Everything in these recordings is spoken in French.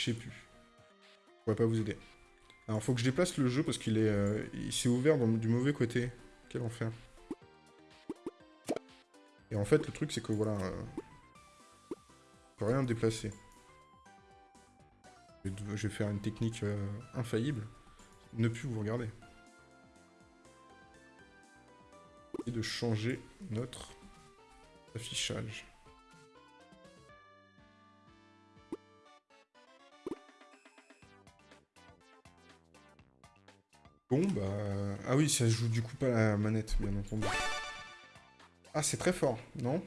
Je sais plus. Je pourrais pas vous aider. Alors, faut que je déplace le jeu parce qu'il est, euh, il s'est ouvert du mauvais côté. Quel enfer. Et en fait, le truc, c'est que voilà... Euh, je peux rien déplacer. Je vais faire une technique euh, infaillible. Ne plus vous regarder. Et de changer notre affichage. Bon, bah... Ah oui, ça joue du coup pas la manette, bien entendu. Ah, c'est très fort, non?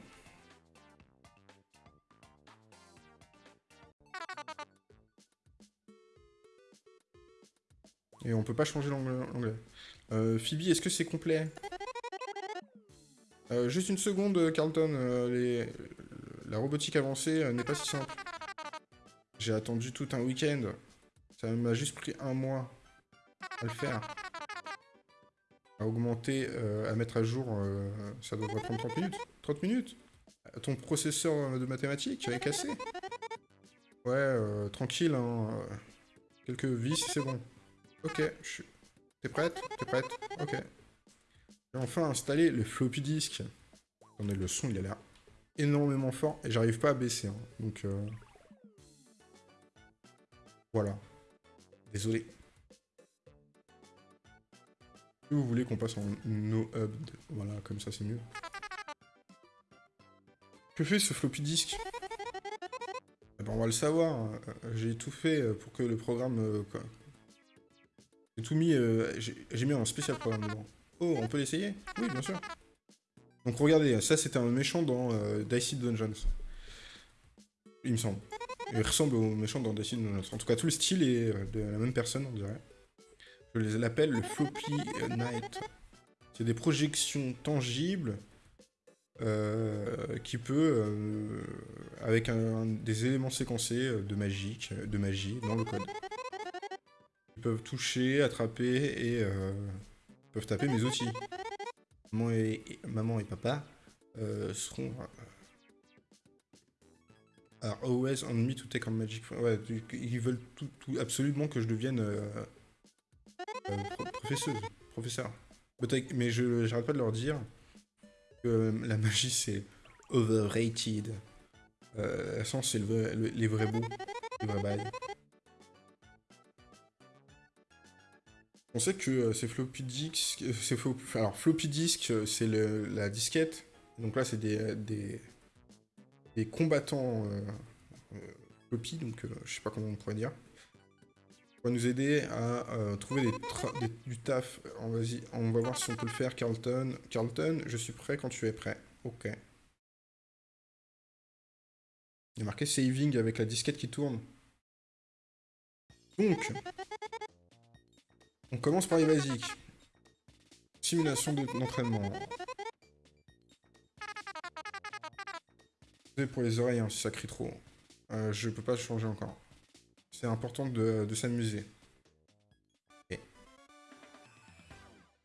Et on peut pas changer l'anglais. Euh, Phoebe, est-ce que c'est complet? Euh, Juste une seconde, Carlton. Euh, la robotique avancée euh, n'est pas si simple. J'ai attendu tout un week-end. Ça m'a juste pris un mois à le faire. À augmenter, à mettre à jour, ça devrait prendre 30 minutes. 30 minutes Ton processeur de mathématiques est cassé Ouais, tranquille, hein. Quelques vis, c'est bon. Ok, je suis... T'es prête? T'es prête? Ok. J'ai enfin installé le floppy disk. Attendez, le son, il a l'air énormément fort. Et j'arrive pas à baisser. Hein. Donc, euh... Voilà. Désolé. Vous voulez qu'on passe en no hub, voilà, comme ça c'est mieux. Que fait ce floppy disk? Eh ben, On va le savoir. Hein. J'ai tout fait pour que le programme euh, j'ai tout mis... Euh, j'ai mis un spécial programme dedans. Oh, on peut l'essayer? Oui, bien sûr. Donc regardez, ça c'était un méchant dans euh, Dicey Dungeons. Il me semble. Il ressemble au méchant dans Dicey Dungeons. En tout cas, tout le style est euh, de la même personne, on dirait. Je les l'appelle le Floppy Knight. C'est des projections tangibles qui peut, avec des éléments séquencés de magie, de magie dans le code peuvent toucher, attraper et euh, peuvent taper mes outils. Maman et, maman et papa euh, seront... Euh, alors, always on me to take on magic... Ouais, ils veulent tout, absolument que je devienne euh, professeuse, professeur. Mais je j'arrête pas de leur dire que la magie c'est overrated. Euh, sens c'est les vrais bouts, les vrais bails. On sait que euh, c'est floppy disk, euh, alors floppy disk, euh, c'est la disquette. Donc là, c'est des, des, combattants floppy, donc je sais pas comment on pourrait dire. Va nous aider à trouver des du taf. On va, voir si on peut le faire, Carlton. Carlton, je suis prêt quand tu es prêt. Ok. Il y a marqué saving avec la disquette qui tourne. Donc, on commence par les basiques. Simulation d'entraînement. pour les oreilles hein, si ça crie trop. Euh, je peux pas changer encore. C'est important de, s'amuser. La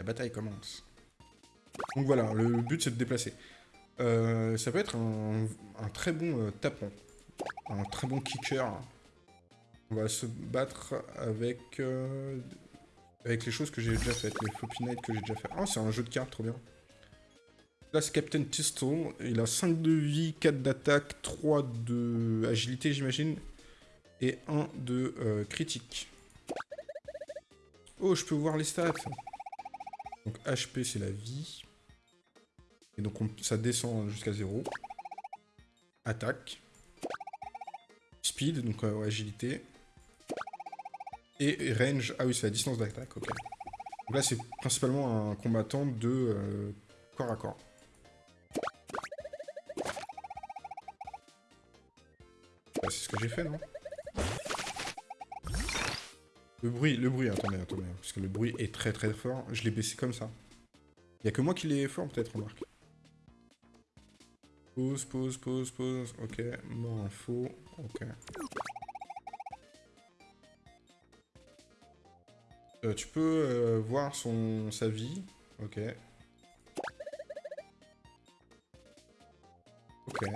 bataille commence. Donc voilà, le but c'est de déplacer. Euh, ça peut être un, très bon euh, tapon. Un très bon kicker. On va se battre avec euh, avec les choses que j'ai déjà faites, les Floppy Night que j'ai déjà fait. Ah, c'est un jeu de cartes, trop bien. Là, c'est Captain Pistol. Il a 5 de vie, 4 d'attaque, 3 de agilité, j'imagine. Et 1 de euh, critique. Oh, je peux voir les stats. Donc, HP, c'est la vie. Et donc, ça descend jusqu'à 0. Attaque. Speed, donc euh, agilité. Et range, ah oui, c'est la distance d'attaque, ok. Donc là, c'est principalement un combattant de euh, corps à corps. c'est ce que j'ai fait, non? Le bruit, le bruit, attendez, attendez, parce que le bruit est très très fort. Je l'ai baissé comme ça. Il y a que moi qui l'ai fort, peut-être, remarque. Pause, pause, pause, pause. Ok, mort info. Ok. Euh, tu peux euh, voir son sa vie. Ok. Ok.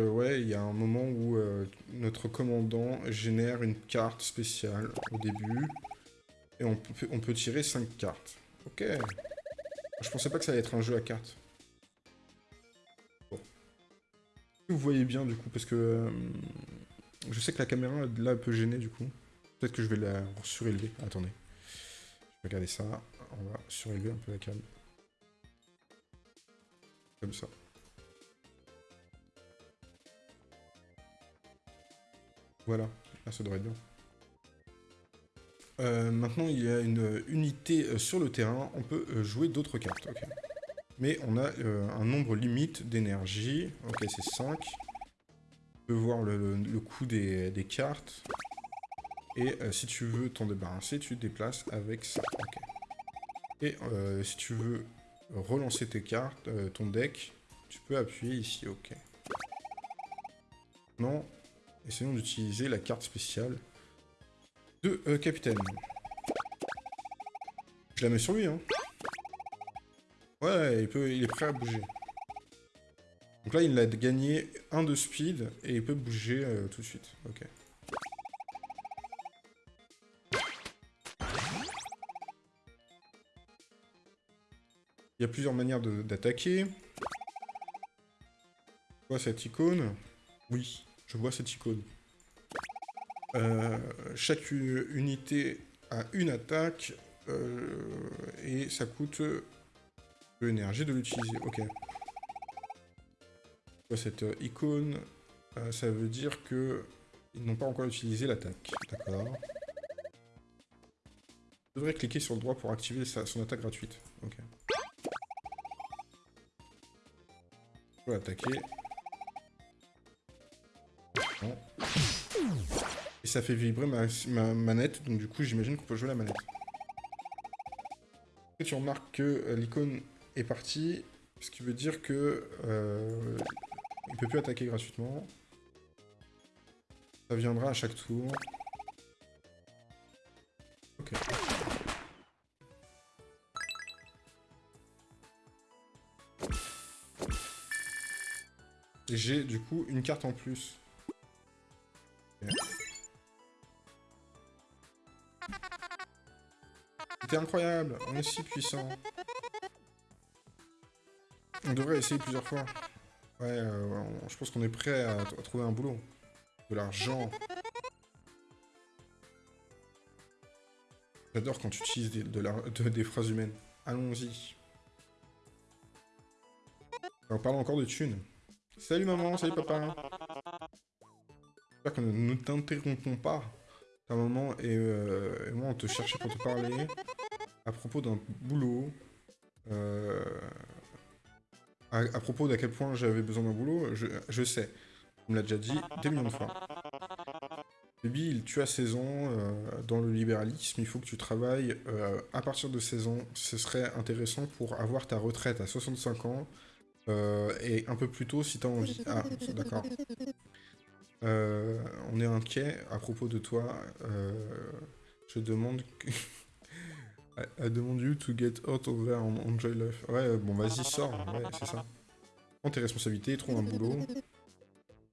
Euh, ouais, il y a un moment où euh, notre commandant génère une carte spéciale au début. Et on peut, tirer 5 cartes. Ok. Je pensais pas que ça allait être un jeu à cartes. Bon. Vous voyez bien du coup, parce que... Euh, je sais que la caméra là peut gêner du coup. Peut-être que je vais la surélever. Attendez. Je vais regarder ça. On va surélever un peu la cam. Comme ça. Voilà, là ça devrait être bien. Euh, maintenant, il y a une unité euh, sur le terrain, on peut euh, jouer d'autres cartes. Mais on a un nombre limite d'énergie. Ok, c'est 5. On peut voir le, coût des, cartes. Et si tu veux t'en débarrasser, tu te déplaces avec ça. Et si tu veux relancer tes cartes, ton deck, tu peux appuyer ici. Ok. Non, Essayons d'utiliser la carte spéciale de euh, capitaine. Je la mets sur lui, hein. Ouais, il, peut, il est prêt à bouger. Donc là, il a gagné un de speed et il peut bouger euh, tout de suite. Ok. Il y a plusieurs manières d'attaquer. Quoi, cette icône? Oui. Je vois cette icône. Euh, chaque unité a une attaque euh, et ça coûte de l'énergie de l'utiliser. Ok. Cette icône, euh, ça veut dire que ils n'ont pas encore utilisé l'attaque. D'accord. Je devrais cliquer sur le droit pour activer son attaque gratuite. Ok. Attaquer. Ça fait vibrer ma, manette, donc du coup j'imagine qu'on peut jouer la manette. Et tu remarques que euh, l'icône est partie, ce qui veut dire que euh, il peut plus attaquer gratuitement. Ça viendra à chaque tour. Ok. Et j'ai du coup une carte en plus. C'était incroyable, on est si puissant. On devrait essayer plusieurs fois. Ouais, euh, je pense qu'on est prêt à, trouver un boulot. De l'argent. J'adore quand tu utilises des, des phrases humaines. Allons-y. On parle encore de thunes. Salut maman, salut papa. J'espère que nous ne t'interrompons pas. Ta maman euh, et, moi, on te cherchait pour te parler à propos d'un boulot. Euh, à, propos d'à quel point j'avais besoin d'un boulot, je, sais. On me l'a déjà dit des millions de fois. Baby, tu as 16 ans, euh, dans le libéralisme, il faut que tu travailles à partir de 16 ans. Ce serait intéressant pour avoir ta retraite à 65 ans, et un peu plus tôt si tu as envie. Ah, d'accord. Euh, on est inquiet à propos de toi. Euh, je demande. I, demande you to get out of there and enjoy life. Ouais, bon, vas-y, sors. Ouais, c'est ça. Prends tes responsabilités, trouve un boulot.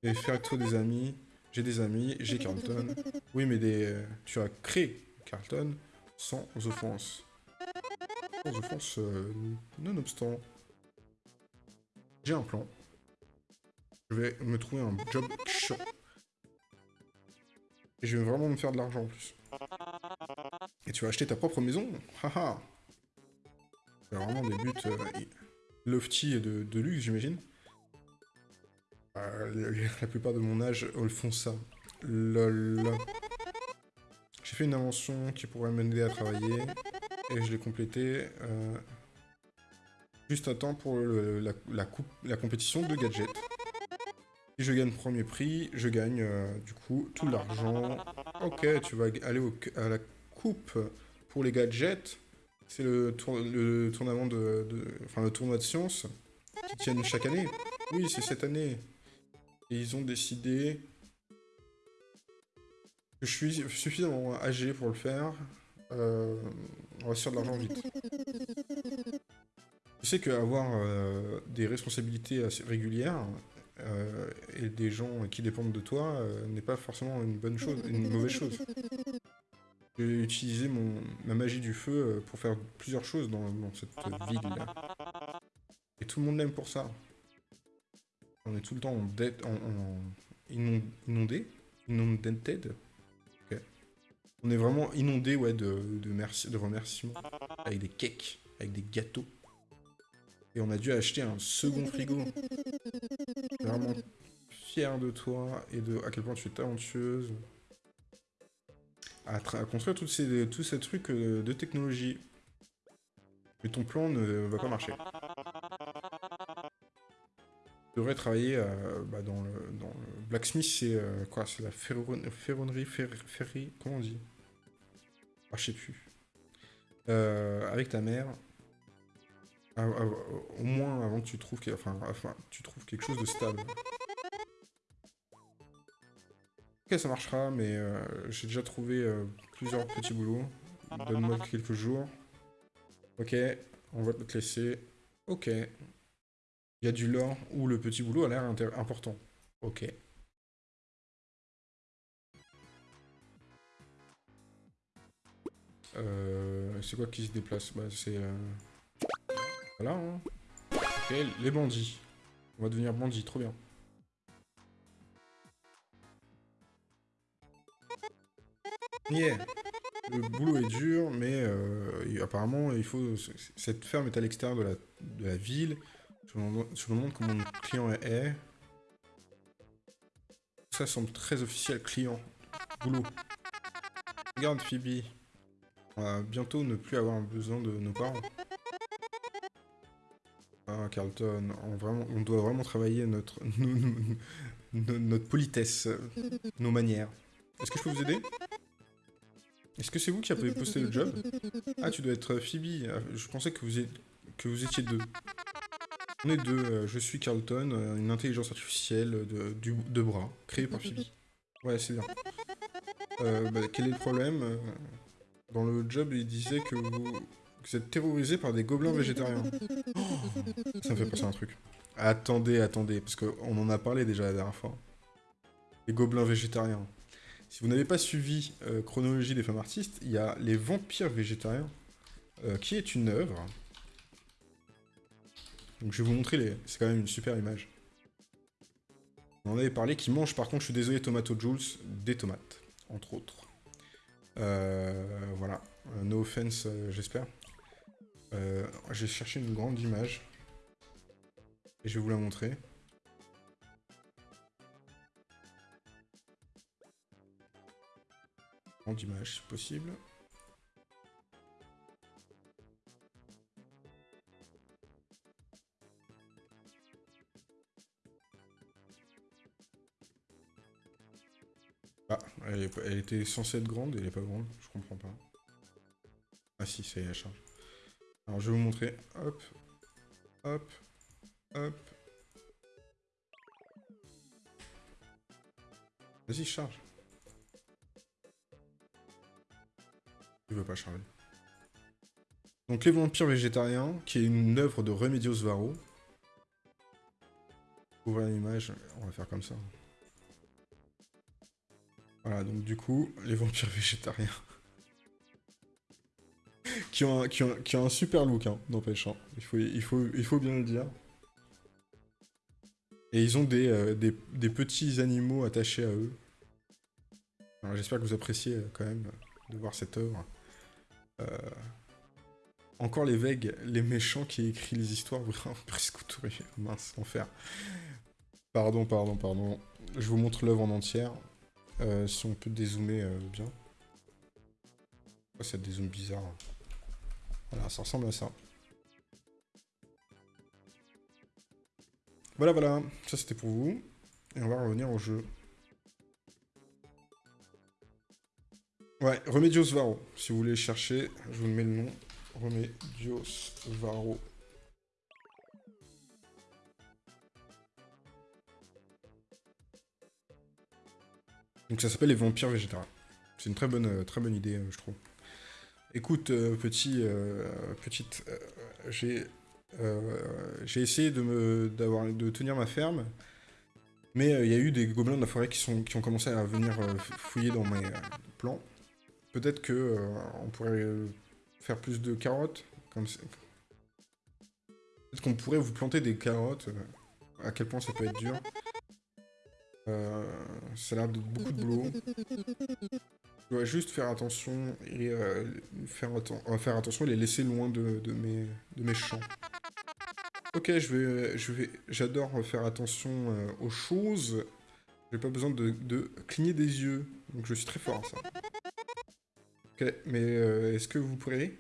Et toi des amis. J'ai des amis, j'ai Carlton. Oui, mais des... tu as créé Carlton sans offense. Sans offense, euh, nonobstant. J'ai un plan. Je vais me trouver un job chiant. Et je vais vraiment me faire de l'argent en plus. Et tu vas acheter ta propre maison Haha C'est vraiment des buts euh, lofty et de, luxe, j'imagine. Euh, la plupart de mon âge font ça. Lol. J'ai fait une invention qui pourrait m'aider à travailler. Et je l'ai complétée euh, juste à temps pour la, compétition de gadgets. Si je gagne premier prix, je gagne du coup tout l'argent. Ok, tu vas aller à la coupe pour les gadgets. C'est le, le tournament de, Enfin, le tournoi de sciences qui tiennent chaque année. Oui, c'est cette année. Et ils ont décidé que je suis suffisamment âgé pour le faire. Euh, on va se faire de l'argent vite. Je sais qu'avoir euh, des responsabilités assez régulières, euh, et des gens qui dépendent de toi n'est pas forcément une bonne chose, une mauvaise chose. J'ai utilisé mon, ma magie du feu euh, pour faire plusieurs choses dans, cette ville là. Et tout le monde l'aime pour ça. On est tout le temps en, dette, en, inondé. On est vraiment inondé ouais, de, de, merci, de remerciements, avec des cakes, avec des gâteaux. Et on a dû acheter un second frigo. Vraiment fier de toi et de à quel point tu es talentueuse. À, construire toutes ces, tous ces trucs euh, de technologie. Mais ton plan ne va pas marcher. Tu devrais travailler euh, bah, dans, le, dans, le, Blacksmith, c'est euh, quoi C'est la ferronnerie, ferri, comment on dit? Ah, je sais plus. avec ta mère, au moins avant que tu trouves, enfin, enfin, tu trouves quelque chose de stable. Ok, ça marchera, mais euh, j'ai déjà trouvé euh, plusieurs petits boulots. Donne-moi quelques jours. Ok, on va te laisser. Ok. Il y a du lore où le petit boulot a l'air important. Ok. Euh, c'est quoi qui se déplace? Bah, C'est... Voilà, hein. Ok, les bandits. On va devenir bandits, trop bien. Yeah Le boulot est dur, mais euh, apparemment, il faut... Cette ferme est à l'extérieur de la, de la ville. Je me, demande, comment mon client est. Ça semble très officiel, client. Boulot. Regarde, Phoebe. On va bientôt ne plus avoir besoin de nos parents. Ah, Carlton, on, vraiment, on doit vraiment travailler notre, notre politesse, nos manières. Est-ce que je peux vous aider? Est-ce que c'est vous qui avez posté le job? Ah, tu dois être Phoebe. Ah, je pensais que vous, étiez deux. On est deux. Euh, je suis Carlton, euh, une intelligence artificielle de, bras, créée par Phoebe. Ouais, c'est bien. Euh, bah, quel est le problème? Dans le job, il disait que vous, êtes terrorisé par des gobelins végétariens. Oh, ça me fait passer un truc. Attendez, attendez, parce qu'on en a parlé déjà la dernière fois. Les gobelins végétariens. Si vous n'avez pas suivi euh, Chronologie des femmes artistes, il y a Les vampires végétariens, euh, qui est une œuvre. Donc je vais vous montrer les... C'est quand même une super image. On en avait parlé, qui mange par contre, je suis désolé, Tomato Jules, des tomates, entre autres. Euh, voilà. No offense, j'espère. J'ai cherché une grande image. Et je vais vous la montrer. Grande image, si possible. Ah, elle, était censée être grande et elle est pas grande, je comprends pas. Ah si, c'est la charge. Alors je vais vous montrer. Hop. Hop. Hop. Vas-y, charge. Pas charger. Donc les vampires végétariens, qui est une œuvre de Remedios Varo. Ouvrir l'image, on va faire comme ça. Voilà, donc du coup, les vampires végétariens qui, ont un, qui, un super look, hein, n'empêche. Hein. Il, faut, il, faut, il faut bien le dire. Et ils ont des, euh, des, des, petits animaux attachés à eux. J'espère que vous appréciez euh, quand même de voir cette œuvre. Euh, encore les vegs, les méchants qui écrit les histoires, vraiment presque mince, enfer. Pardon, pardon, pardon. Je vous montre l'œuvre en entière. si on peut dézoomer bien. Oh, ça dézoome bizarre. Voilà, ça ressemble à ça. Voilà, voilà. Ça, c'était pour vous. Et on va revenir au jeu. Ouais, Remedios Varo. Si vous voulez chercher, je vous mets le nom. Remedios Varo. Donc ça s'appelle les vampires végétariens. C'est une très bonne, euh, très bonne idée, euh, je trouve. Écoute, euh, petit, petite, j'ai essayé de me de tenir ma ferme Mais il y a eu des gobelins de la forêt qui, sont, qui ont commencé à venir fouiller dans mes plans. Peut-être que on pourrait faire plus de carottes. Peut-être qu'on pourrait vous planter des carottes. à quel point ça peut être dur. ça a l'air de beaucoup de boulot. Je dois juste faire attention et faire, attention et les laisser loin de, de, mes, de champs. Ok, je vais, je vais, j'adore faire attention euh, aux choses. J'ai pas besoin de, cligner des yeux, donc je suis très fort ça. Ok, mais euh, est-ce que vous pourrez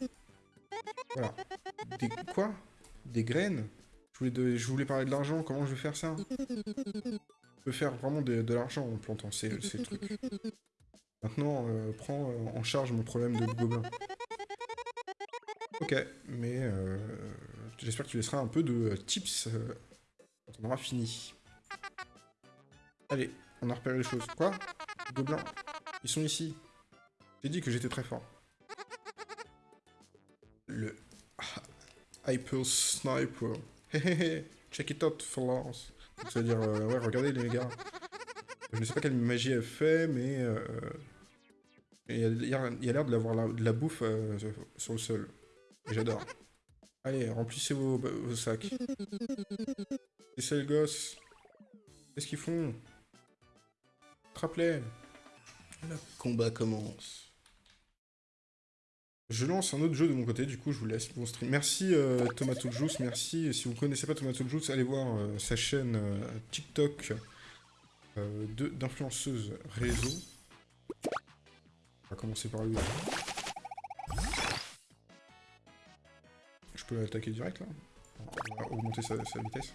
Voilà. Des quoi? Des graines? Je voulais, je voulais parler de l'argent, comment je vais faire ça? Je peux faire vraiment de, l'argent en plantant ces, ces trucs. Maintenant, euh, prends en charge mon problème de gobelin. Ok, mais euh, j'espère que tu laisseras un peu de tips euh, quand on aura fini. Allez, on a repéré les choses. Quoi? Gobelins Ils sont ici. J'ai dit que j'étais très fort. Le... Hyper Sniper. Check it out, fellas. Ça veut dire, euh, ouais, regardez les gars. Je ne sais pas quelle magie elle fait, mais... il y a, l'air de, l'avoir de la bouffe sur le sol. J'adore. Allez, remplissez vos, sacs. C'est ça, les gosses. Qu'est-ce qu'ils font? Attrape-les. Le combat commence. Je lance un autre jeu de mon côté, du coup je vous laisse mon stream. Merci euh, Tomato merci. Si vous ne connaissez pas Tomato Juice, allez voir euh, sa chaîne euh, TikTok euh, d'influenceuse réseau. On va commencer par lui. peux l'attaquer direct là? On va augmenter sa, vitesse.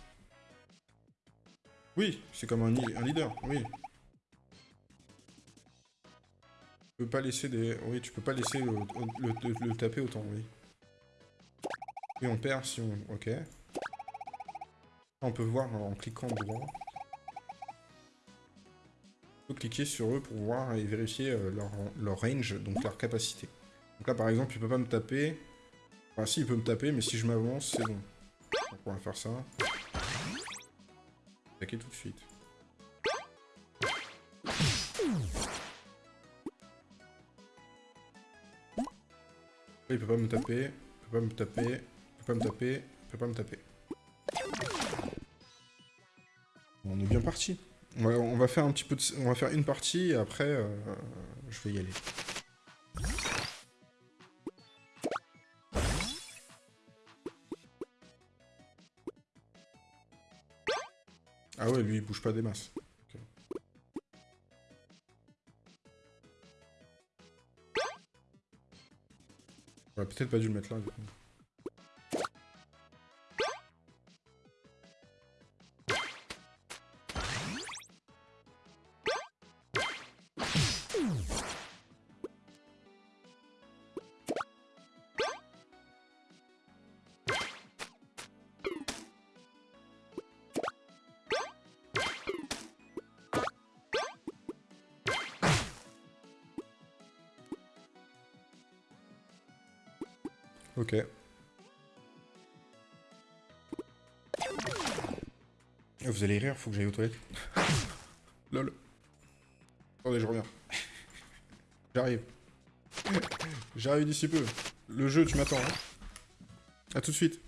Oui, c'est comme un, leader, oui. Peux pas laisser des... Oui, tu peux pas laisser le, taper autant, oui. Et on perd si on... Ok. On peut voir en cliquant droit. On peut cliquer sur eux pour voir et vérifier euh, leur, leur range, donc leur capacité. Donc là, par exemple, tu peux pas me taper Enfin, si, il peut me taper, mais si je m'avance, c'est bon. Donc, on va faire ça. Attaquer tout de suite. Il peut pas me taper, il peut pas me taper, il peut pas me taper, il peut pas me taper. On est bien parti. On va, faire un petit peu. On va faire une partie, et après, euh, je vais y aller. Ah ouais, lui, il bouge pas des masses. Peut-être pas dû le mettre là, du coup. Faut que j'aille aux toilettes. Lol. Attendez, je reviens. J'arrive. J'arrive d'ici peu. Le jeu, tu m'attends. Hein. A tout de suite.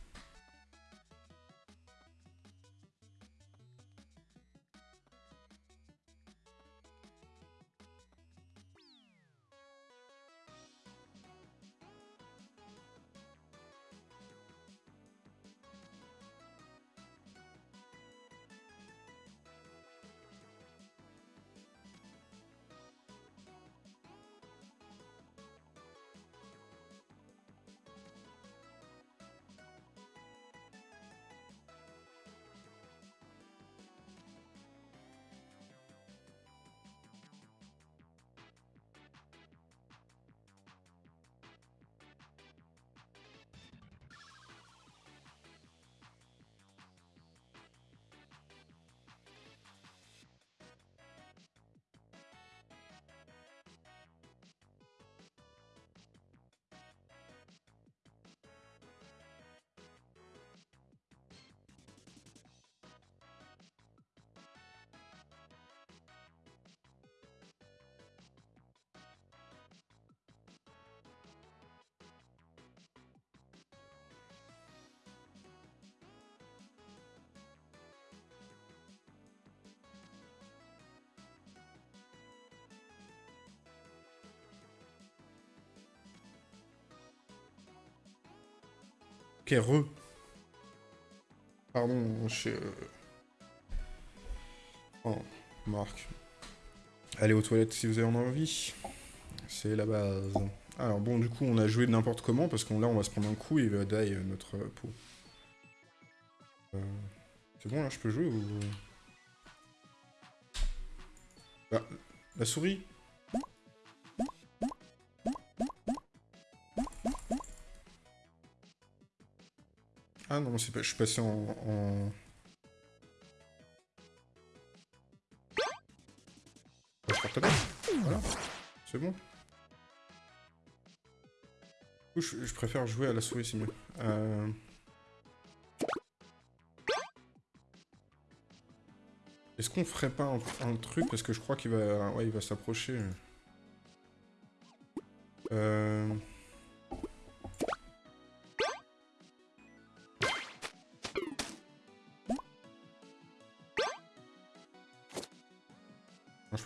Ok, re. Pardon, je... euh, Oh, Marc. Allez aux toilettes si vous avez en envie. C'est la base. Alors bon, du coup, on a joué n'importe comment, parce qu'on là, on va se prendre un coup et il va die euh, notre euh, peau. C'est bon, là, je peux jouer ou... Bah, la souris Ah non, pas... je suis passé en... en... Voilà, c'est bon. Du coup, je, préfère jouer à la souris, c'est mieux. Euh... Est-ce qu'on ferait pas un, un truc Parce que je crois qu'il va... Ouais, il va s'approcher. Euh...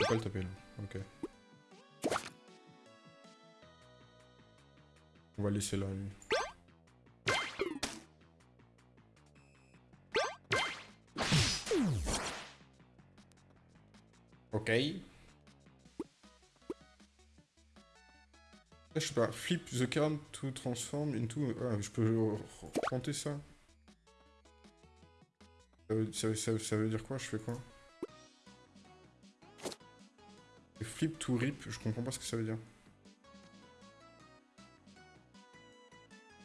pas le taper là. Ok. On va laisser là, lui. Ok. Je sais pas, flip the card to transform into... Ah, je peux tenter ça- ça veut dire quoi Je fais quoi Flip to rip, je comprends pas ce que ça veut dire.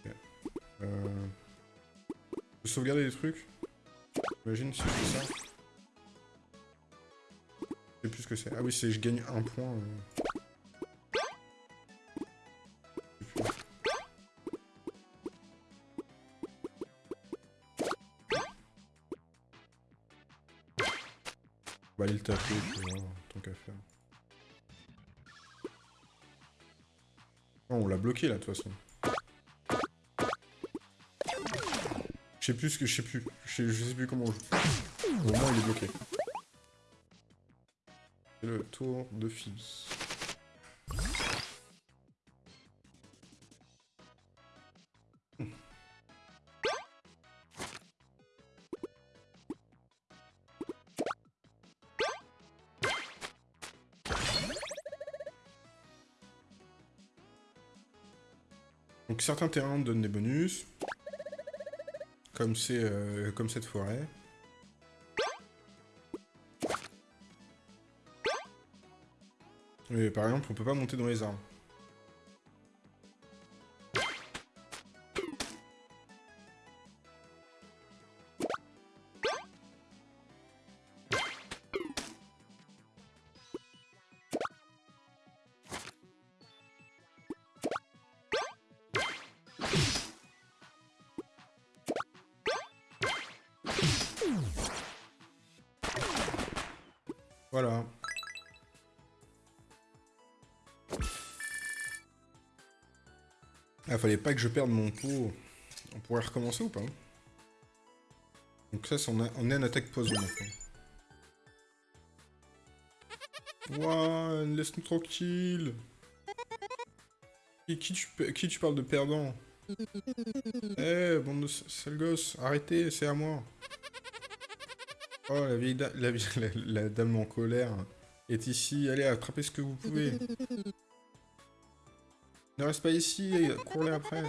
Ok. Euh... Je sauvegarder des trucs Imagine si je fais ça. Je sais plus ce que c'est. Ah oui, c'est je gagne un point. euh. Aller le taper, tant qu'à faire. Oh, on l'a bloqué là, de toute façon. Je sais plus ce que je sais plus. Je sais, plus comment on joue. Au moins, il est bloqué. C'est le tour de Phoebe. Certains terrains donnent des bonus. Comme euh, comme cette forêt. Mais par exemple, on peut pas monter dans les arbres. Pas que je perde mon pot. On pourrait recommencer ou pas Donc ça, c'est on, a- on est en attaque poison maintenant. Laisse-nous tranquille. Qui tu, parles de perdant? Eh, bande de s- sales gosses, arrêtez, c'est à moi. Oh, la vieille la, la- la dame en colère est ici. Allez, attrapez ce que vous pouvez. Ne reste pas ici, courez après.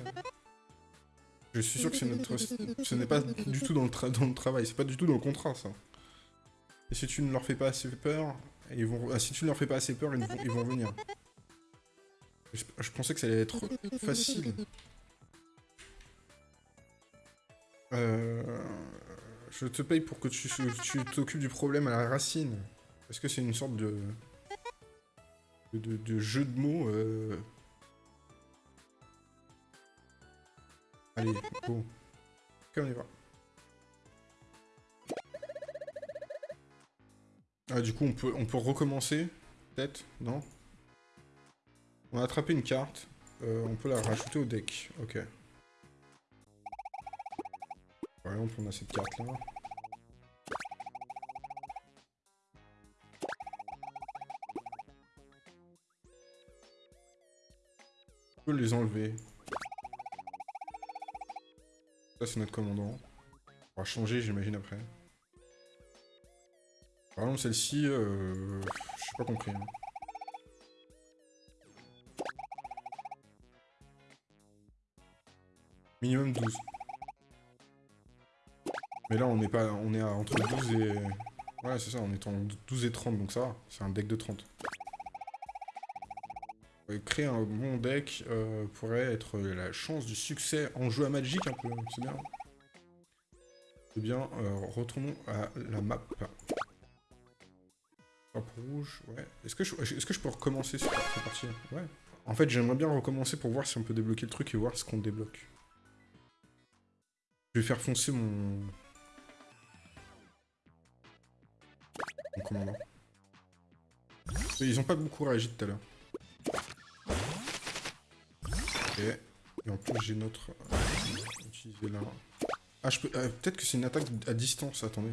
Je suis sûr que ce n'est pas du tout dans le, travail, c'est pas du tout dans le contrat, ça. Et si tu ne leur fais pas assez peur, ils vont... ah, si tu ne leur fais pas assez peur, ils vont, venir. Je, pensais que ça allait être facile. Euh... Je te paye pour que tu t'occupes du problème à la racine. Est-ce que c'est une sorte de... de, de- de jeu de mots euh... Allez, go. Ok, on y va. Ah, du coup, on peut, on peut recommencer Peut-être Non? On a attrapé une carte. Euh, on peut la rajouter au deck. Ok. Par exemple, on a cette carte-là. On peut les enlever. Ça, c'est notre commandant. On va changer, j'imagine, après. Par exemple, celle-ci, euh... je sais pas compris. hein. Minimum 12. Mais là, on est pas, on est à entre 12 et... Ouais, c'est ça, on est en 12 et 30, donc ça. C'est un deck de 30. Créer un bon deck euh, pourrait être la chance du succès en jeu à Magic, un peu, c'est bien. Eh bien, euh, retournons à la map. Hop, rouge, ouais. Est-ce que, je, est que je peux recommencer cette partie Ouais. En fait, j'aimerais bien recommencer pour voir si on peut débloquer le truc et voir ce qu'on débloque. Je vais faire foncer mon... Mon commandant. Ils ont pas beaucoup réagi tout à l'heure. Et en plus, j'ai notre... euh, utilisé là. Ah, je peux... euh, Peut-être que c'est une attaque à distance, attendez.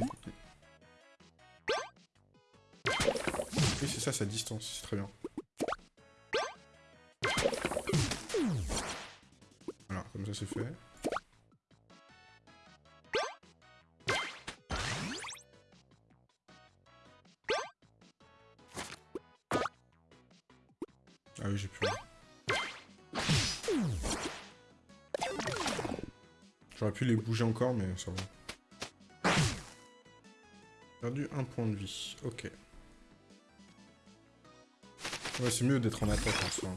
Oui, c'est ça, c'est à distance, c'est très bien. Voilà, comme ça c'est fait. Ah oui, j'ai plus. J'aurais pu les bouger encore, mais ça va. Perdu un point de vie. Ok. Ouais, c'est mieux d'être en attaque en soi.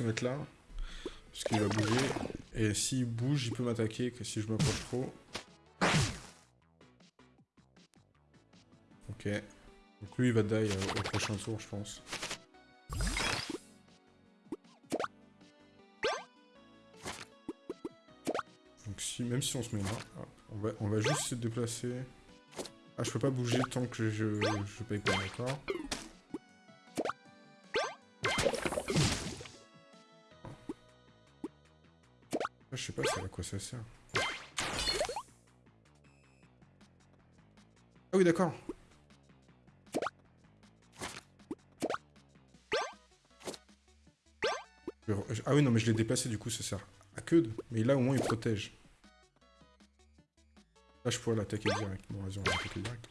Se mettre là. Parce qu'il va bouger. Et s'il bouge, il peut m'attaquer que si je m'approche trop. Ok. Donc lui, il va die au prochain tour, je pense. Donc si, même si on se met là, on va, on va juste se déplacer. Ah, je peux pas bouger tant que je, je paye pas, d'accord Je sais pas à quoi ça sert. Ah oui, d'accord. Ah oui, non, mais je l'ai déplacé, du coup, ça sert à que de... Mais là, au moins, il protège. Là, je pourrais l'attaquer direct. Bon, vas-y, on va l'attaquer direct.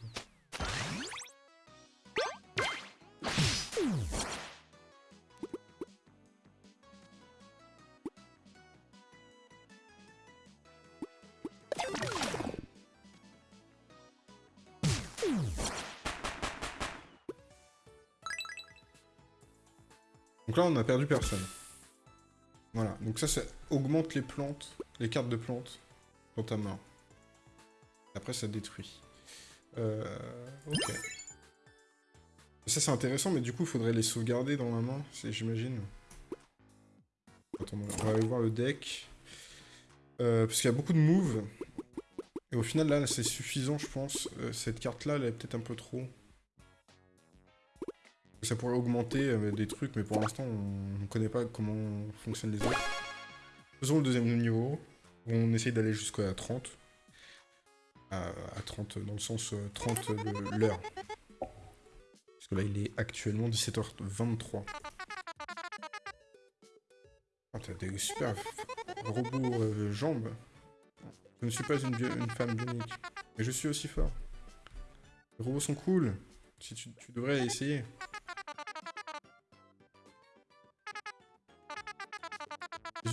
On a perdu personne. Voilà, donc ça, ça augmente les plantes, les cartes de plantes dans ta main. Après, ça détruit. Euh, ok. Ça, c'est intéressant, mais du coup, il faudrait les sauvegarder dans la main, j'imagine. Attends, on va aller voir le deck. Euh, parce qu'il y a beaucoup de moves. Et au final, là, c'est suffisant, je pense. Euh, cette carte-là, elle est peut-être un peu trop. Ça pourrait augmenter euh, des trucs, mais pour l'instant, on ne connaît pas comment fonctionnent les autres. Faisons le deuxième niveau, on essaye d'aller jusqu'à 30. À, à 30 dans le sens euh, 30 le- l'heure. Parce que là, il est actuellement 17h23. Ah, t'as des super robots euh, jambes. Je ne suis pas une, une femme bionique, mais je suis aussi fort. Les robots sont cool. Si tu devrais essayer.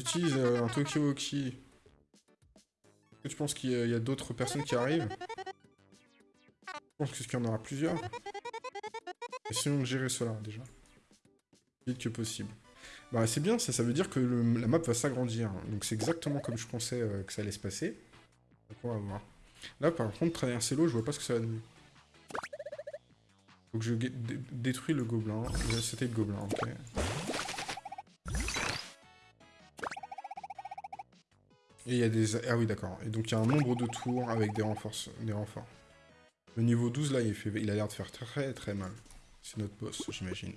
J'utilise euh, un Tokiwoki. Est-ce que tu penses qu'il y a, d'autres personnes qui arrivent? Je pense qu'il y en aura plusieurs. Essayons de gérer cela déjà. Vite que possible. Bah c'est bien, ça, ça veut dire que la map va s'agrandir. Donc c'est exactement comme je pensais euh, que ça allait se passer. Donc on va voir. Là par contre, traverser l'eau, je vois pas ce que ça va donner. Faut que je détruis le gobelin. C'était le gobelin, ok. Et il y a des... Ah oui, d'accord. Et donc il y a un nombre de tours avec des renforts. Des renforts. Le niveau 12, là, il, fait... il a l'air de faire très très mal. C'est notre boss, j'imagine.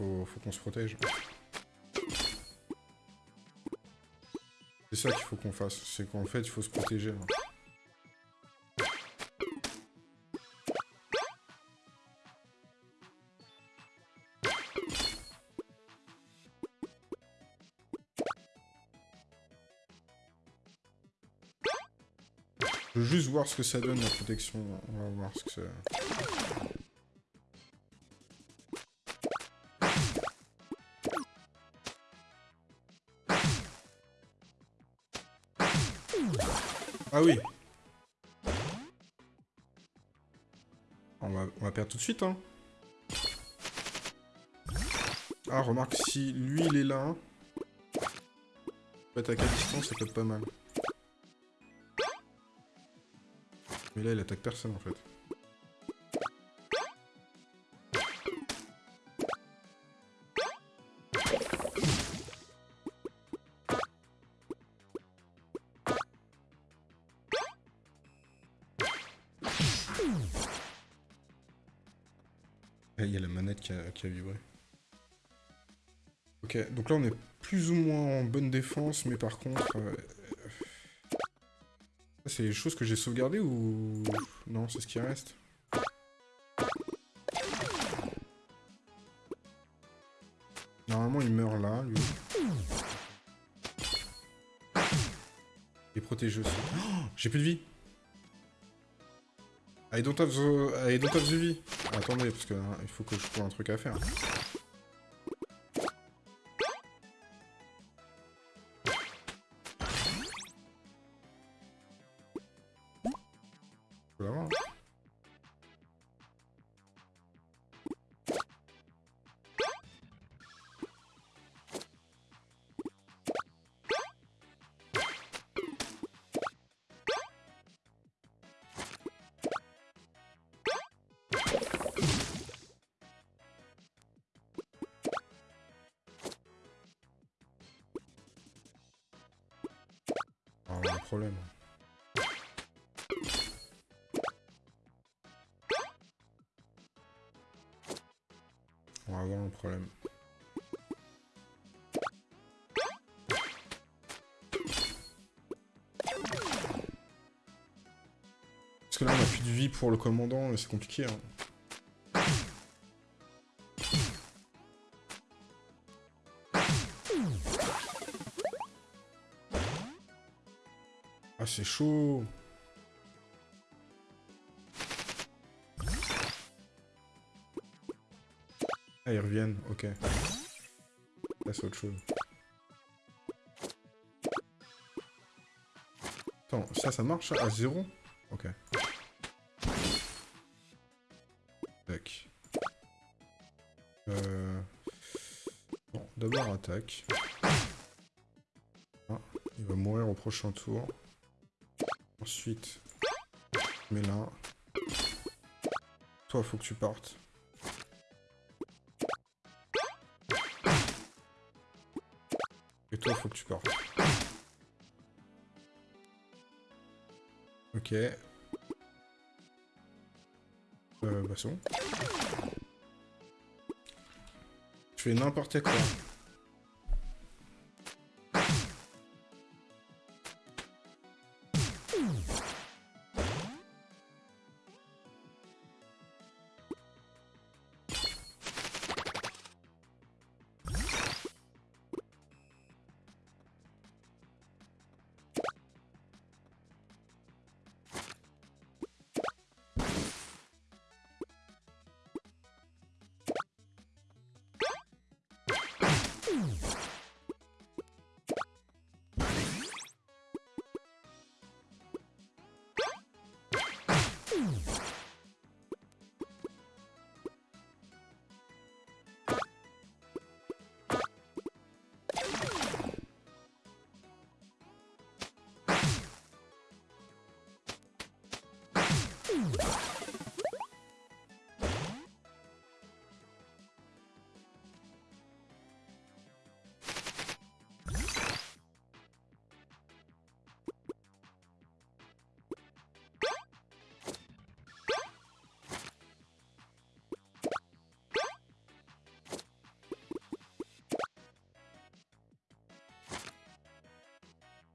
Faut, qu'on se protège. C'est ça qu'il faut qu'on fasse, c'est qu'en fait, il faut se protéger. Je veux juste voir ce que ça donne la protection. On va voir ce que c'est. Tout de suite, hein. Ah, remarque, si lui, il est là... peut attaquer à distance, ça peut être pas mal. Mais là, il attaque personne, en fait. Qui a, vibré. Ok, donc là on est plus ou moins en bonne défense, mais par contre... Euh, c'est les choses que j'ai sauvegardées ou... Non, c'est ce qui reste? Normalement il meurt là, lui. Est protégé aussi. Oh, j'ai plus de vie I don't have the, I don't have the vie. Attendez, parce que hein, il faut que je trouve un truc à faire. Vie pour le commandant, c'est compliqué. Hein. Ah, c'est chaud Ah, ils reviennent, ok. Là, c'est autre chose. Attends, ça, ça marche à zéro? Ok. Ah, il va mourir au prochain tour. Ensuite, mets là. Toi, faut que tu partes. Et toi, faut que tu partes. Ok. Euh, bah bon. Je fais n'importe quoi.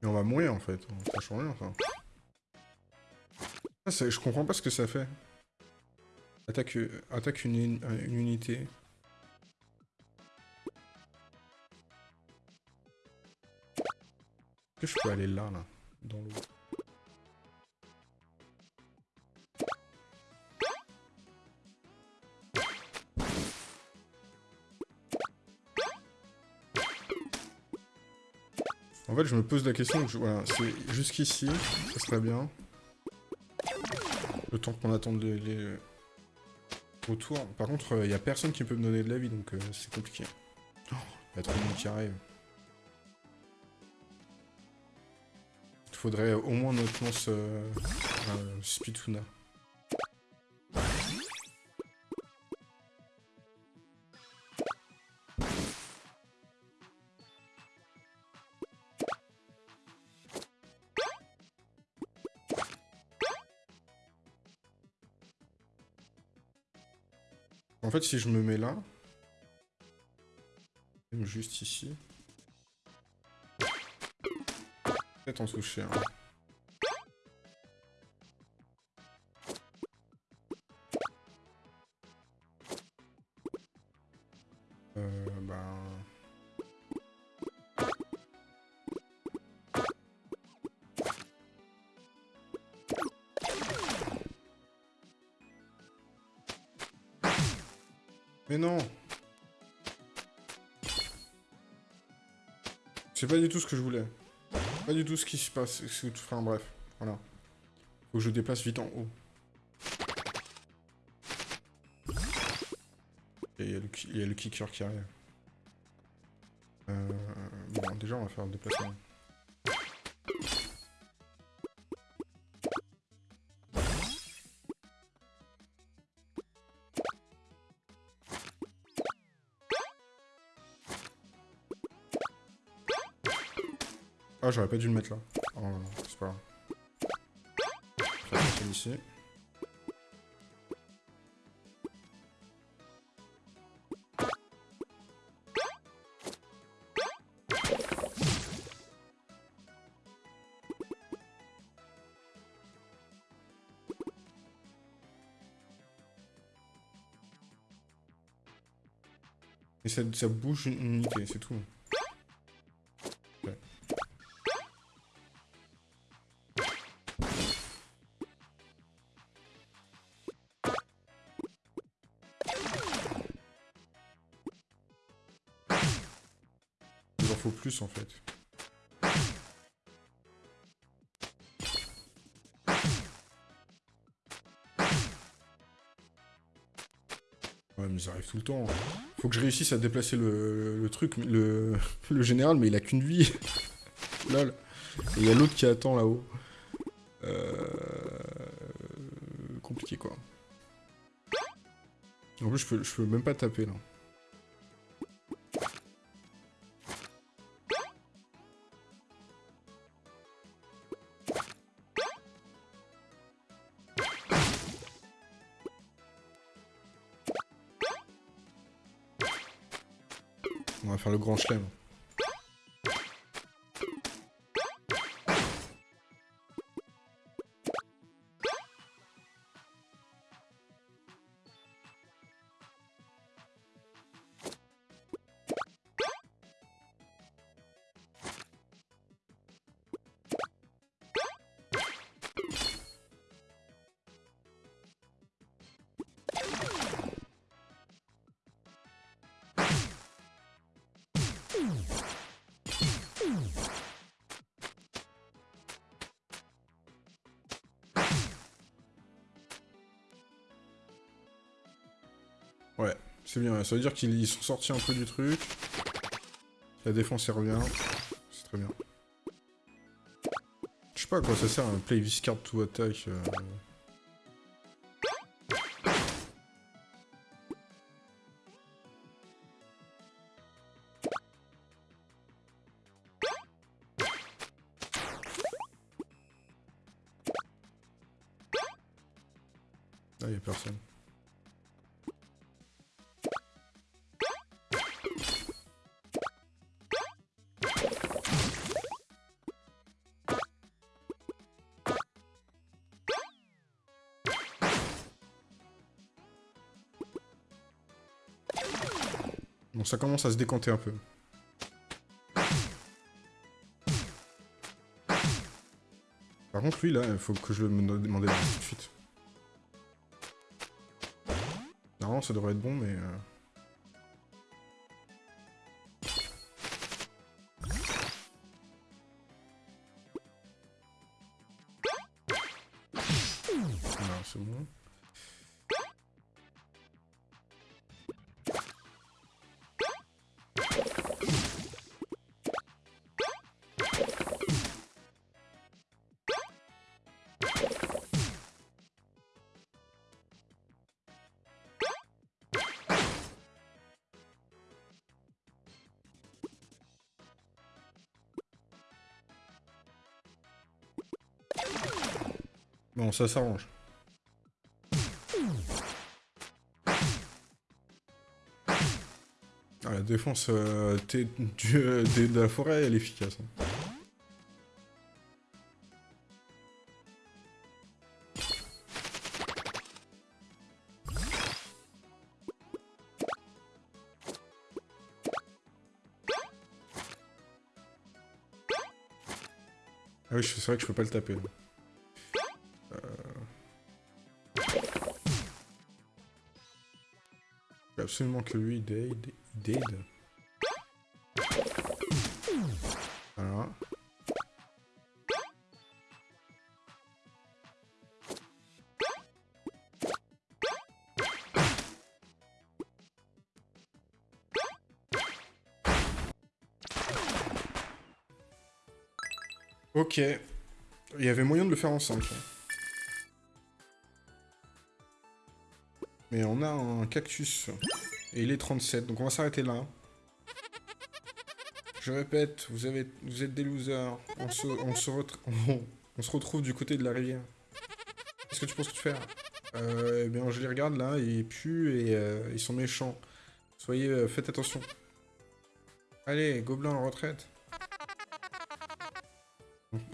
On va mourir en fait, ça change rien. Ah, je comprends pas ce que ça fait. Attaque, attaque une, une unité. Est-ce que je peux aller là, là, dans l'eau? Je me pose la question, voilà, c'est jusqu'ici, ça serait bien. Le temps qu'on attende les, les retours. Par contre, il euh, n'y a personne qui peut me donner de la vie, donc euh, c'est compliqué. Il y a trop de monde qui arrive. Il faudrait au moins notre lance euh, Spituna. Fait, si je me mets là, même juste ici, peut-être en toucher un. Mais non C'est pas du tout ce que je voulais. Pas du tout ce qui se passe. Enfin bref, voilà. Faut que je déplace vite en haut. Et il y, a le kicker qui arrive. Euh, bon, déjà on va faire le déplacement. Ah, j'aurais pas dû le mettre là. Oh, c'est pas grave. Ici. Et ça, ça bouge une unité, c'est tout. En fait. Ouais, mais ça arrive tout le temps. Faut que je réussisse à déplacer le, truc, le, général, mais il a qu'une vie. Il y a l'autre qui attend là-haut. Euh... Compliqué quoi. En plus, je peux, je peux même pas taper là. Le grand chelem. Ça veut dire qu'ils sont sortis un peu du truc. La défense, elle revient. C'est très bien. Je sais pas à quoi ça sert un play this to attack. euh. Bon, ça commence à se décanter un peu. Par contre, lui, là, il faut que je le me demande tout de suite. Normalement, ça devrait être bon, mais... euh, ça s'arrange. Ah, la défense euh, T- du- euh, de la forêt, elle est efficace. hein. Ah oui, c'est vrai que je peux pas le taper. Absolument que lui, il dade. Voilà. Ok. Il y avait moyen de le faire en 5. Mais on a un cactus. Et il est 37, donc on va s'arrêter là. Je répète, vous, êtes des losers. On se, retrouve du côté de la rivière. Qu'est-ce que tu penses que tu fais euh, Eh bien, je les regarde là, ils puent et euh, ils sont méchants. Soyez, euh, faites attention. Allez, gobelin en retraite.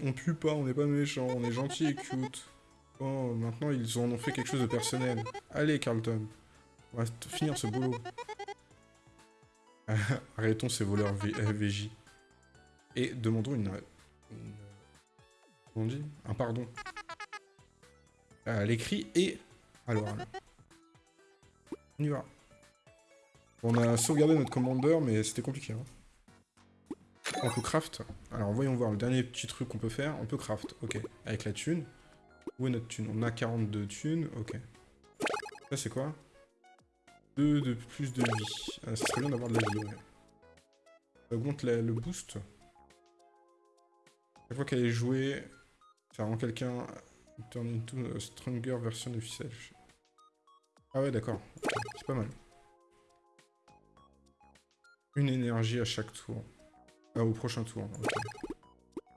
On, pue pas, on n'est pas méchants, on est gentil et cute. Oh, maintenant ils en ont fait quelque chose de personnel. Allez, Carlton. On va finir ce boulot. Arrêtons ces voleurs V- euh, VJ. Et demandons une... une- Comment on dit? Un pardon. À l'écrit et... Alors, on y va. On a sauvegardé notre commander, mais c'était compliqué. hein. On peut craft. Alors, voyons voir le dernier petit truc qu'on peut faire. On peut craft, ok. Avec la thune. Où est notre thune? On a 42 thunes, ok. Ça, c'est quoi? 2 de plus de vie. Ah, serait bien d'avoir de la vie, ouais. Ça augmente le boost. Chaque fois qu'elle est jouée, ça rend quelqu'un turn into a stronger version of himself. Ah ouais, d'accord. C'est pas mal. Une énergie à chaque tour. Ah, au prochain tour. ok.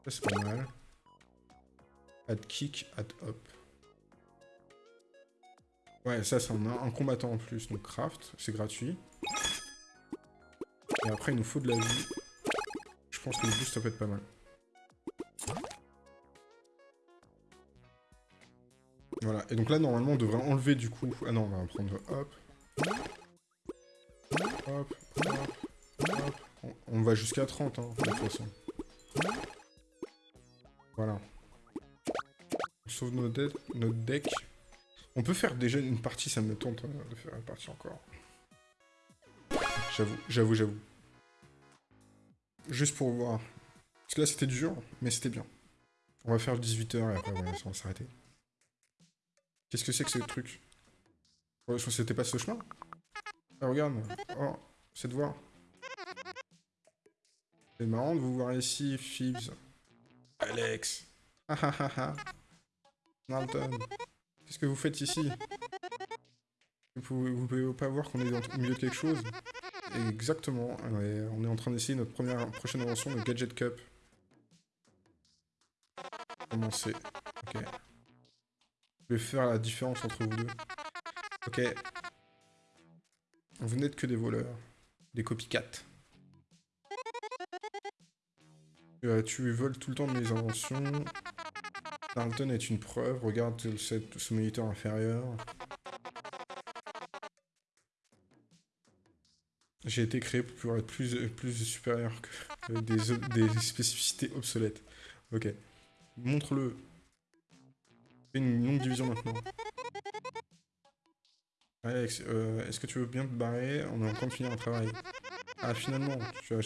Ça, c'est pas mal. Add kick, add hop. Ouais, ça, c'est un, un combattant en plus. Donc, craft, c'est gratuit. Et après, il nous faut de la vie. Je pense que le boost, ça peut être pas mal. Voilà. Et donc là, normalement, on devrait enlever du coup... Ah non, on va prendre hop. Hop, hop, hop. On, va jusqu'à 30, hein, de toute façon. Voilà. On sauve notre, deck- notre deck. On peut faire déjà une partie, ça me tente euh, de faire une partie encore. J'avoue, j'avoue, j'avoue. Juste pour voir. Parce que là, c'était dur, mais c'était bien. On va faire 18h et après, on va s'arrêter. Qu'est-ce que c'est que ce truc? Que c'était pas ce chemin Ah, regarde. Oh, cette voix. C'est marrant de vous voir ici, Fibs. Alex. Ah ah ah ah. Qu'est-ce que vous faites ici? Vous pouvez, pouvez pas voir qu'on est au milieu de quelque chose? Exactement. On est en train d'essayer notre première prochaine invention, le Gadget Cup. Commencer. Ok. Je vais faire la différence entre vous deux. Ok. Vous n'êtes que des voleurs. Des copycats. Euh, tu voles tout le temps mes inventions. Darlton est une preuve. Regarde ce moniteur inférieur. J'ai été créé pour être plus, supérieur que des, des spécificités obsolètes. Ok. Montre-le. Fais une longue division maintenant. Alex, euh, est-ce que tu veux bien te barrer? On est en train de finir un travail. Ah, finalement, tu as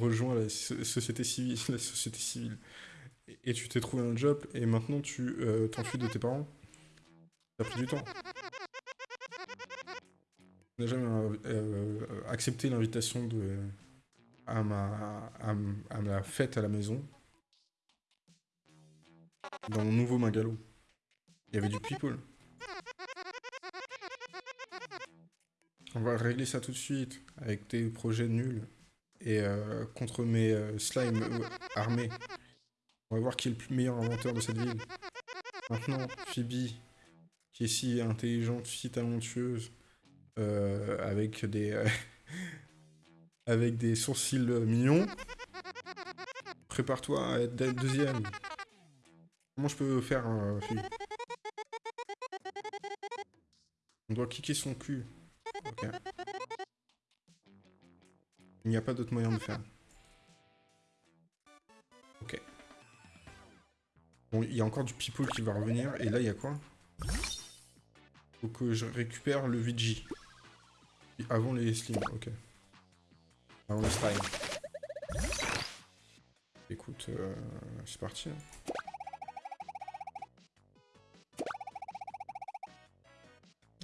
rejoint la société civile. La société civile. Et, tu t'es trouvé un job, et maintenant tu euh, t'enfuis de tes parents Ça a pris du temps. Tu n'as jamais euh, euh, accepté l'invitation de à ma, fête à la maison. Dans mon nouveau Magalo. Il y avait du people. On va régler ça tout de suite, avec tes projets nuls. Et contre mes slimes armés. On va voir qui est le meilleur inventeur de cette ville. Maintenant, Phoebe, qui est si intelligente, si talentueuse, avec des... avec des sourcils mignons. Prépare-toi à être deuxième. Comment je peux faire, Phoebe? On doit cliquer son cul. Il n'y a pas d'autre moyen de faire. Bon, il y a encore du people qui va revenir. Et là, il y a quoi? Faut que je récupère le VG. Avant les slims, ok. Avant le slime. Écoute, euh, c'est parti. Hein.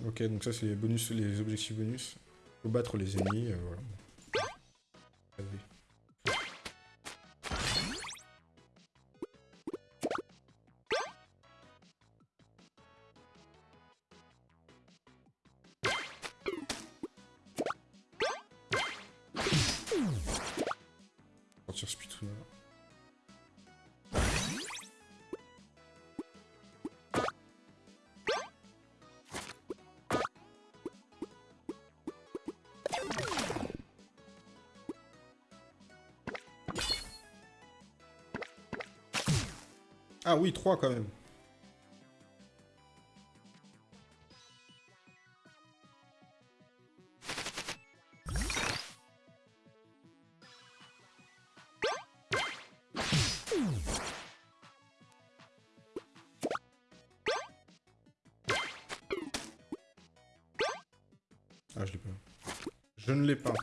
Ok, donc ça c'est les bonus, les objectifs bonus. Faut battre les ennemis, euh, voilà. Oui, 3 quand même. Ah, je l'ai pas. Je ne l'ai pas.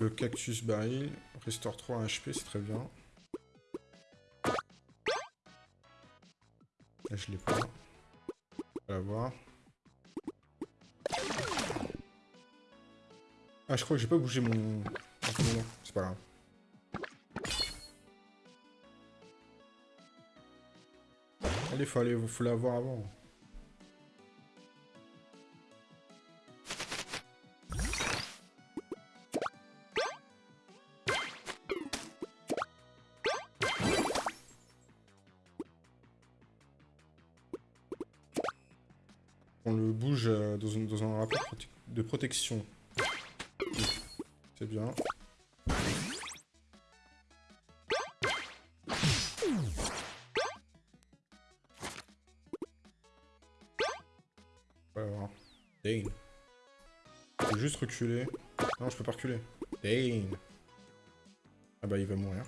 Le cactus baril, restaure 3 HP, c'est très bien. Là, je l'ai pas. On va voir. Ah, je crois que j'ai pas bougé mon... C'est pas grave. Allez, faut aller, faut l'avoir avant. Protection. C'est bien. Alors, Dane. Je juste reculer. Non, je peux pas reculer. Dane. Ah bah il va mourir.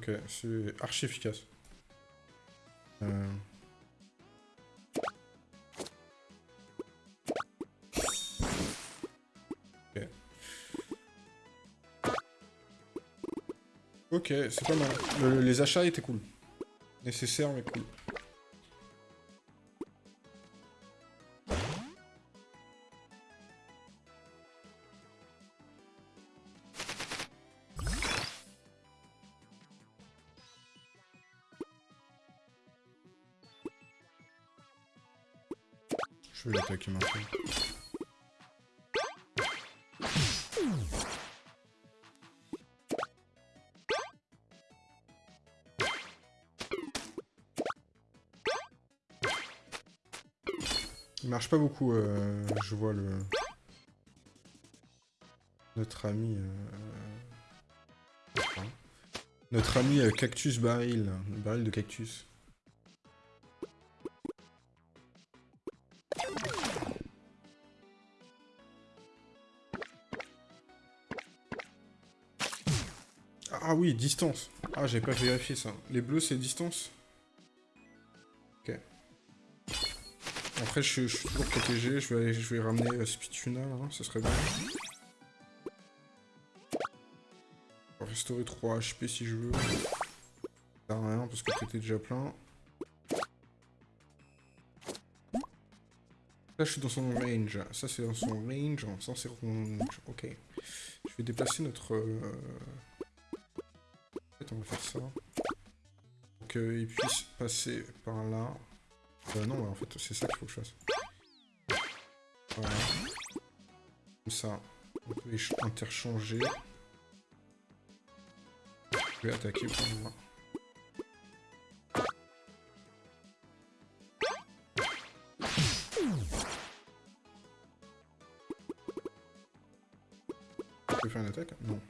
Ok, c'est archi efficace. Euh... Ok. Ok, c'est pas mal. Le- les achats étaient cool. Nécessaires, mais cool. Marche pas beaucoup, euh, je vois le... Notre ami... euh, Notre ami euh, Cactus Baril, baril de cactus. Ah oui, distance. Ah, j'avais pas vérifié ça. Les bleus, c'est distance? Ok. Après, je, suis- toujours protégé. Je vais, je vais ramener euh, Spituna, là. Ça serait bien. Restaurer 3 HP si je veux. Ça rien parce que t'étais déjà plein. Là, je suis dans son range. Ça, c'est dans son range. Ça, c'est range. Ok. Je vais déplacer notre... euh, En fait, on va faire ça. Pour qu'il puisse passer par là. Euh, non, en fait, c'est ça qu'il faut que je fasse. Voilà. Comme ça, on peut interchanger. Je vais attaquer par là. Je peux faire une attaque? Non,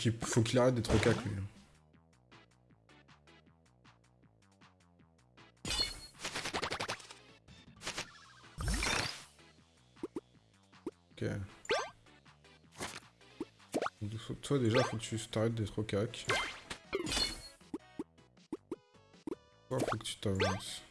qu'il faut qu'il arrête d'être cac, lui. Ok. Toi, déjà, faut que tu t'arrêtes d'être cac. Toi, faut que tu t'avances.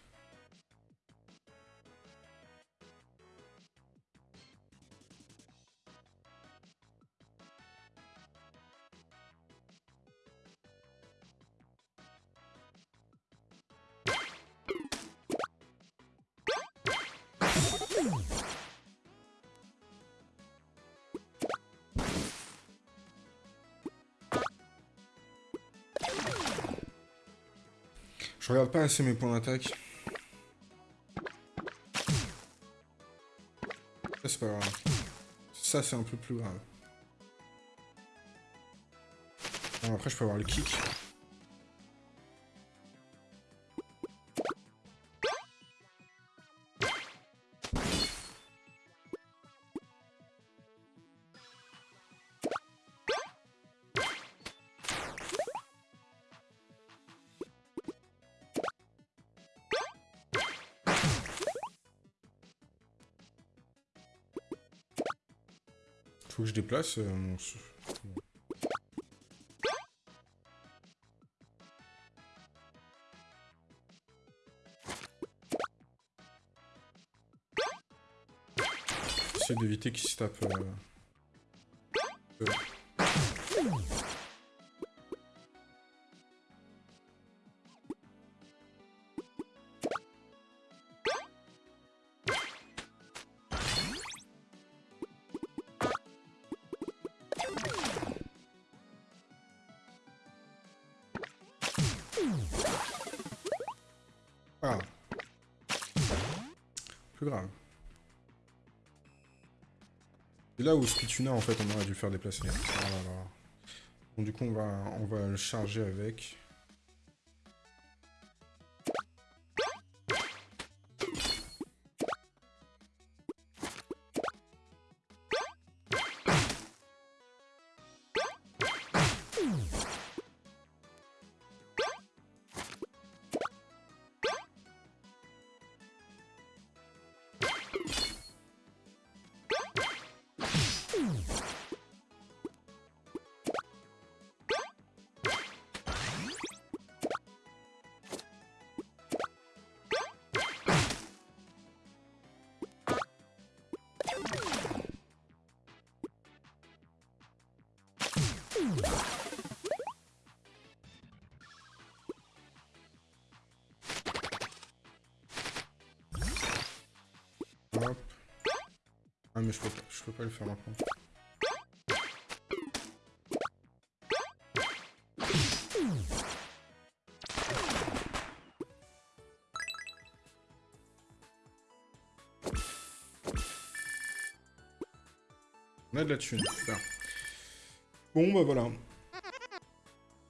Assez mes points d'attaque. Ça, c'est pas grave. Ça, c'est un peu plus grave. Après, je peux avoir le kick. Faut que je déplace euh, mon... Essayer d'éviter qu'il se tape... euh, là où Spituna, en fait, on aurait dû faire déplacer. Du coup, on va, on va le charger avec. Hop. Ah mais je peux pas, je peux pas le faire maintenant. On a de la thune, super. Bon bah voilà.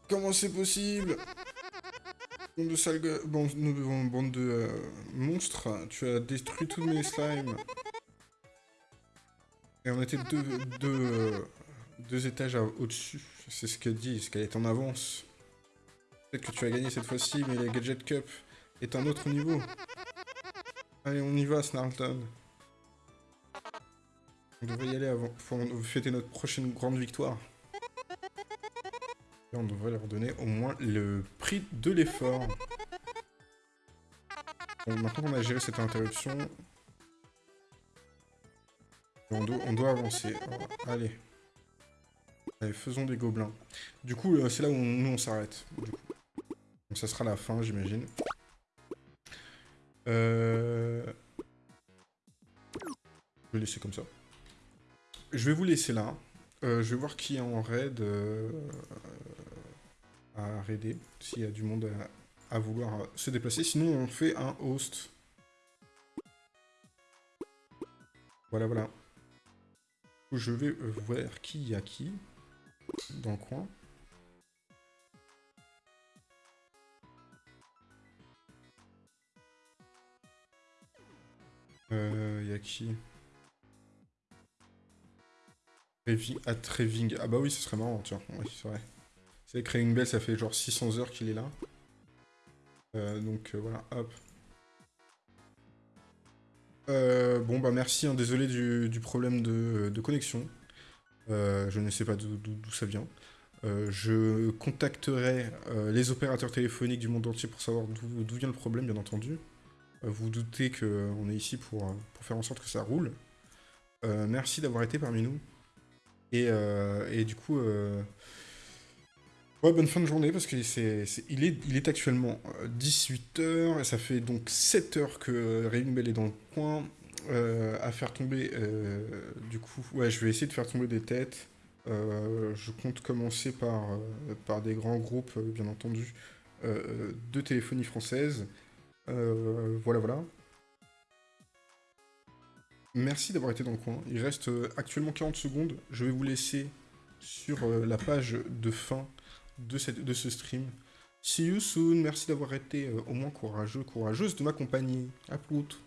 Comment c'est possible? Bande de bande, de- euh, monstres, tu as détruit tous mes slimes. Et on était deux, deux, euh, deux étages au-dessus. C'est ce qu'elle dit, ce qu'elle est en avance. Peut-être que tu as gagné cette fois-ci, mais la Gadget Cup est un autre niveau. Allez, on y va, Snarlton. On devrait y aller avant, pour fêter notre prochaine grande victoire. On devrait leur donner au moins le prix de l'effort. Maintenant qu'on a géré cette interruption, on doit, avancer. Allez. Allez, faisons des gobelins. Du coup, euh, c'est là où on- nous on s'arrête. Donc ça sera la fin, j'imagine. Euh... Je vais laisser comme ça. Je vais vous laisser là. Euh, je vais voir qui est en raid à raider, s'il y a du monde à, vouloir euh, se déplacer. Sinon, on fait un host. Voilà, voilà. Je vais euh, voir qui y a qui dans le coin. Euh, y a qui? Trevi- à Treving. Ah bah oui, ce serait marrant, tiens. Oui, c'est vrai. C'est Craving Bell, ça fait genre 600 heures qu'il est là. Euh, donc euh, voilà, hop. Euh, bon bah merci, hein, désolé du, problème de, connexion. Je ne sais pas d'où ça vient. Je contacterai les opérateurs téléphoniques du monde entier pour savoir d'où vient le problème, bien entendu. Euh, vous doutez qu'on est ici pour, faire en sorte que ça roule. Merci d'avoir été parmi nous. Et, et du coup, ouais, bonne fin de journée parce c'est, c'est- il, est, il est actuellement 18h et ça fait donc 7 heures que Raving Bell est dans le coin euh, à faire tomber. euh, du coup, ouais, je vais essayer de faire tomber des têtes. Euh, je compte commencer par, euh, par des grands groupes, euh, bien entendu, euh, de téléphonie française. Euh, voilà, voilà. Merci d'avoir été dans le coin. Il reste euh, actuellement 40 secondes. Je vais vous laisser sur euh, la page de fin de, ce stream. See you soon. Merci d'avoir été euh, au moins courageux, courageuse de m'accompagner. À plus.